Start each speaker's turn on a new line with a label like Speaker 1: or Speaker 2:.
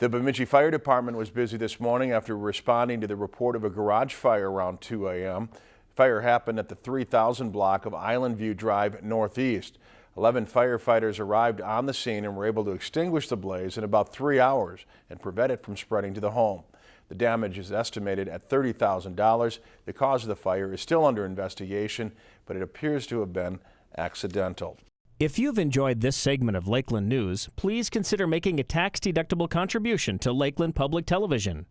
Speaker 1: The Bemidji Fire Department was busy this morning after responding to the report of a garage fire around 2 a.m. Fire happened at the 3000 block of Island View Drive Northeast. 11 firefighters arrived on the scene and were able to extinguish the blaze in about three hours and prevent it from spreading to the home. The damage is estimated at $30,000. The cause of the fire is still under investigation, but it appears to have been accidental.
Speaker 2: If you've enjoyed this segment of Lakeland News, please consider making a tax-deductible contribution to Lakeland Public Television.